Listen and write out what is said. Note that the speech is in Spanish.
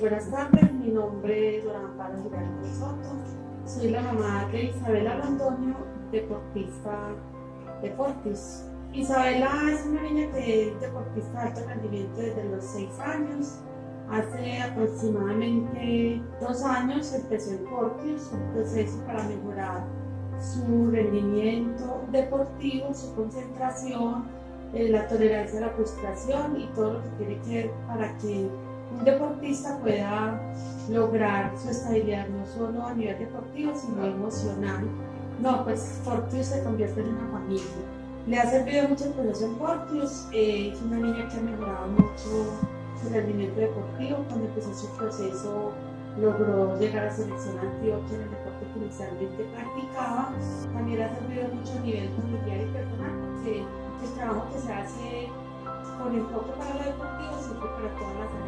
Buenas tardes, mi nombre es Dora Amparo Giraldo Soto. Soy la mamá de Isabela Londoño, deportista de. Isabela es una niña que es deportista de alto rendimiento desde los 6 años. Hace aproximadamente dos años empezó en Fortis, un proceso para mejorar su rendimiento deportivo, su concentración, eh, la tolerancia a la frustración y todo lo que tiene que ver para que un deportista pueda lograr su estabilidad no solo a nivel deportivo, sino emocional. No, pues Fortius se convierte en una familia. Le ha servido mucho el proceso en Fortius, eh, es una niña que ha mejorado mucho su rendimiento deportivo. Cuando empezó su proceso logró llegar a selección Antioquia en el deporte que inicialmente practicaba. También ha servido mucho a nivel familiar y personal porque el trabajo que se hace con enfoque para lo deportivo sirve para todas las